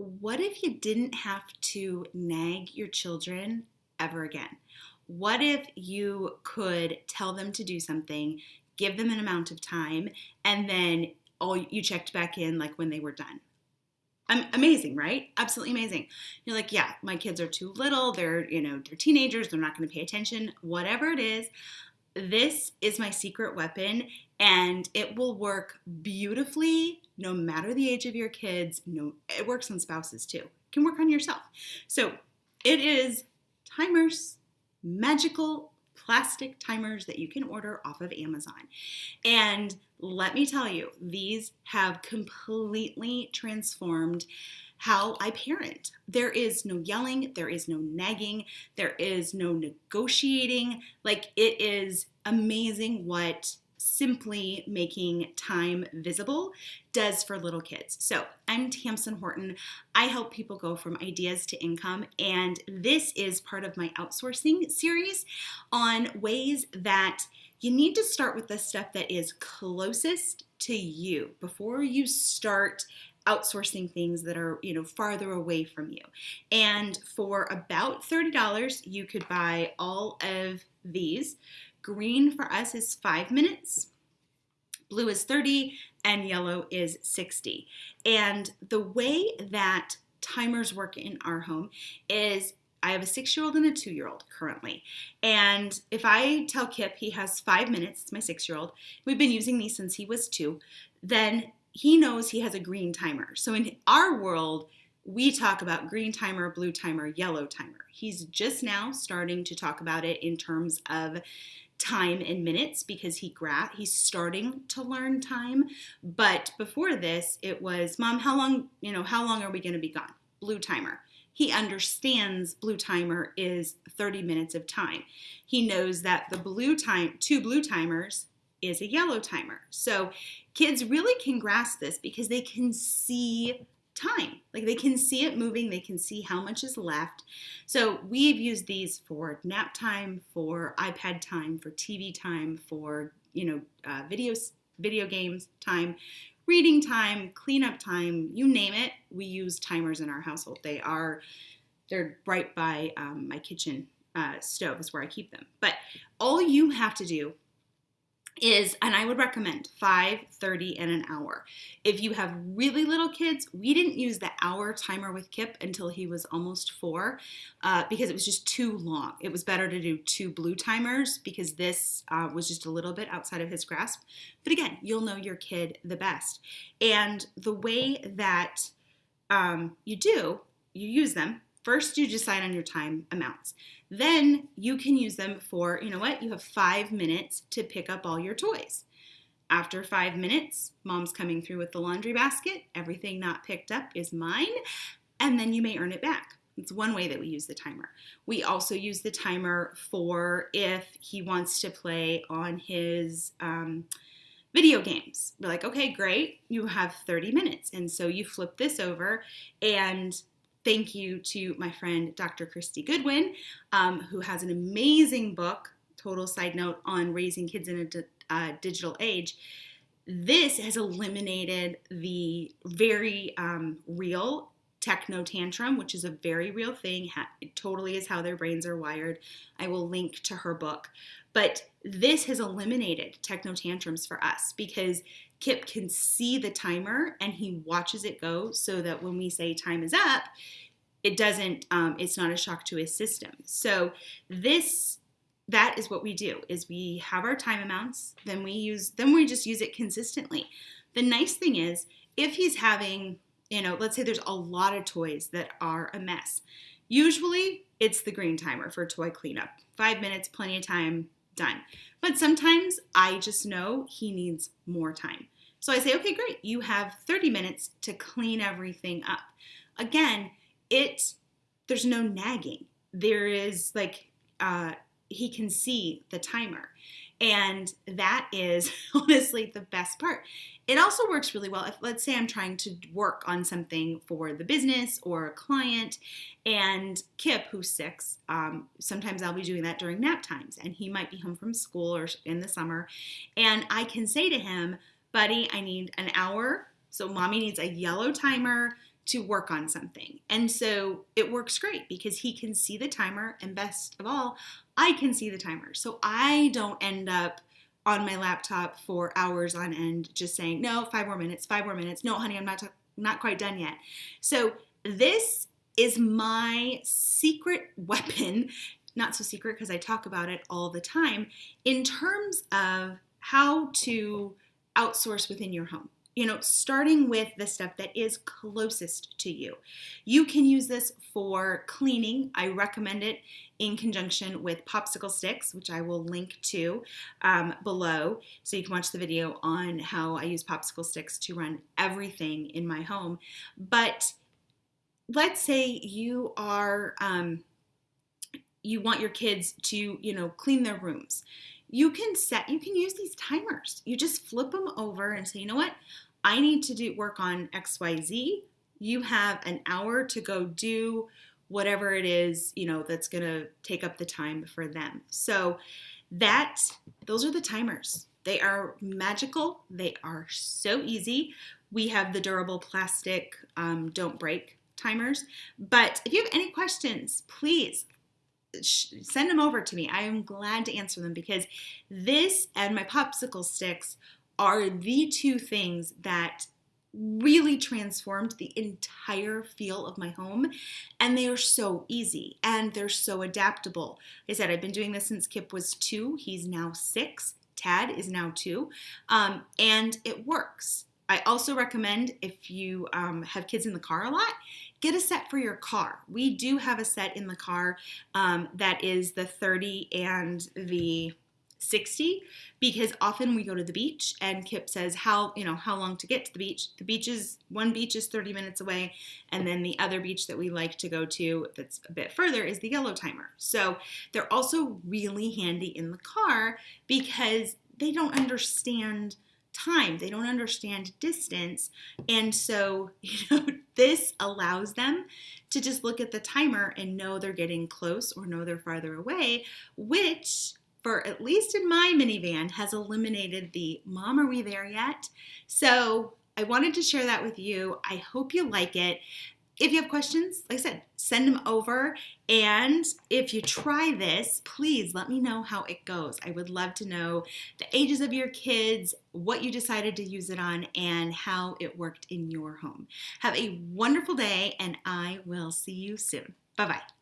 what if you didn't have to nag your children ever again? What if you could tell them to do something, give them an amount of time, and then all you checked back in like when they were done? amazing, right? Absolutely amazing. You're like, yeah, my kids are too little. They're, you know, they're teenagers. They're not going to pay attention. Whatever it is, this is my secret weapon and it will work beautifully no matter the age of your kids. No, it works on spouses too. Can work on yourself. So it is timers, magical plastic timers that you can order off of Amazon. And let me tell you, these have completely transformed how I parent. There is no yelling, there is no nagging, there is no negotiating. Like, it is amazing what simply making time visible does for little kids. So, I'm Tamsen Horton. I help people go from ideas to income, and this is part of my outsourcing series on ways that you need to start with the stuff that is closest to you before you start outsourcing things that are you know farther away from you and for about $30 you could buy all of these green for us is five minutes blue is 30 and yellow is 60 and the way that timers work in our home is I have a six year old and a two year old currently. And if I tell Kip he has five minutes, it's my six year old, we've been using these since he was two, then he knows he has a green timer. So in our world, we talk about green timer, blue timer, yellow timer. He's just now starting to talk about it in terms of time in minutes because he gra- he's starting to learn time. But before this, it was, "Mom, how long, you know, how long are we going to be gone?" Blue timer he understands blue timer is 30 minutes of time. He knows that the blue time, two blue timers is a yellow timer. So kids really can grasp this because they can see time. Like they can see it moving, they can see how much is left. So we've used these for nap time, for iPad time, for TV time, for you know uh, videos, video games time reading time, cleanup time, you name it, we use timers in our household. They are, they're right by um, my kitchen uh, stove is where I keep them. But all you have to do is, and I would recommend 5, 30, and an hour. If you have really little kids, we didn't use the hour timer with Kip until he was almost four uh, because it was just too long. It was better to do two blue timers because this uh, was just a little bit outside of his grasp. But again, you'll know your kid the best. And the way that um, you do, you use them First, you decide on your time amounts. Then you can use them for, you know what, you have five minutes to pick up all your toys. After five minutes, mom's coming through with the laundry basket. Everything not picked up is mine, and then you may earn it back. It's one way that we use the timer. We also use the timer for if he wants to play on his um, video games. We're like, okay, great, you have 30 minutes. And so you flip this over, and thank you to my friend Dr. Kristy Goodwin, um, who has an amazing book, total side note, on raising kids in a di- uh, digital age. This has eliminated the very um, real techno tantrum, which is a very real thing. It totally is how their brains are wired. I will link to her book. But this has eliminated techno tantrums for us because Kip can see the timer and he watches it go so that when we say time is up, it doesn't, um, it's not a shock to his system. So this, that is what we do is we have our time amounts, then we use, then we just use it consistently. The nice thing is if he's having, you know, let's say there's a lot of toys that are a mess. Usually it's the green timer for toy cleanup. Five minutes, plenty of time, done. But sometimes I just know he needs more time. So I say, okay, great, you have 30 minutes to clean everything up. Again, it there's no nagging. There is like uh, he can see the timer. And that is honestly the best part. It also works really well if, let's say, I'm trying to work on something for the business or a client, and Kip, who's six, um, sometimes I'll be doing that during nap times, and he might be home from school or in the summer, and I can say to him, Buddy, I need an hour. So, mommy needs a yellow timer to work on something. And so it works great because he can see the timer, and best of all, I can see the timer. So I don't end up on my laptop for hours on end just saying, no, five more minutes, five more minutes. No, honey, I'm not, not quite done yet. So this is my secret weapon, not so secret because I talk about it all the time, in terms of how to outsource within your home you know, starting with the stuff that is closest to you. You can use this for cleaning. I recommend it in conjunction with popsicle sticks, which I will link to um, below. So you can watch the video on how I use popsicle sticks to run everything in my home. But let's say you are, um, you want your kids to, you know, clean their rooms you can set you can use these timers you just flip them over and say you know what i need to do work on xyz you have an hour to go do whatever it is you know that's going to take up the time for them. So that those are the timers. They are magical. They are so easy. We have the durable plastic um, don't break timers. But if you have any questions please send them over to me. I am glad to answer them because this and my popsicle sticks are the two things that really transformed the entire feel of my home and they are so easy and they're so adaptable. Like I said I've been doing this since Kip was two. He's now six. Tad is now two. Um, and it works. I also recommend if you um, have kids in the car a lot, get a set for your car. We do have a set in the car um, that is the 30 and the 60 because often we go to the beach and Kip says how you know how long to get to the beach the beach is one beach is 30 minutes away and then the other beach that we like to go to that's a bit further is the yellow timer so they're also really handy in the car because they don't understand time. They don't understand distance. And so, you know, this allows them to just look at the timer and know they're getting close or know they're farther away, which for at least in my minivan has eliminated the mom are we there yet? So, I wanted to share that with you. I hope you like it. If you have questions, like I said, send them over. And if you try this, please let me know how it goes. I would love to know the ages of your kids, what you decided to use it on, and how it worked in your home. Have a wonderful day, and I will see you soon. Bye bye.